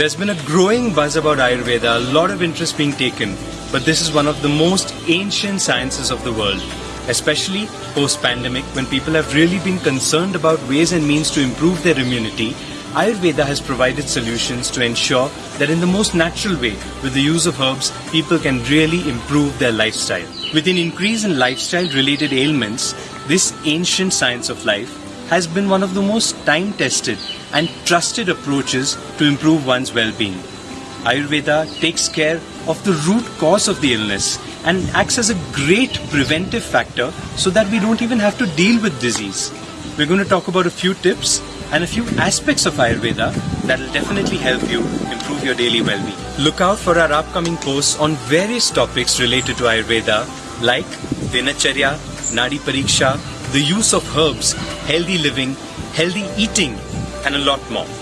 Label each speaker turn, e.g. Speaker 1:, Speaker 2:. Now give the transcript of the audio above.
Speaker 1: There's been a growing buzz about Ayurveda, a lot of interest being taken, but this is one of the most ancient sciences of the world, especially post pandemic when people have really been concerned about ways and means to improve their immunity. Ayurveda has provided solutions to ensure that in the most natural way, with the use of herbs, people can really improve their lifestyle. With an increase in lifestyle related ailments, this ancient science of life has been one of the most time tested and trusted approaches to improve one's well being. Ayurveda takes care of the root cause of the illness and acts as a great preventive factor so that we don't even have to deal with disease. We're going to talk about a few tips and a few aspects of Ayurveda that will definitely help you improve your daily well being. Look out for our upcoming posts on various topics related to Ayurveda like Dinacharya, Nadi Pariksha, the use of herbs, healthy living, healthy eating, and a lot more.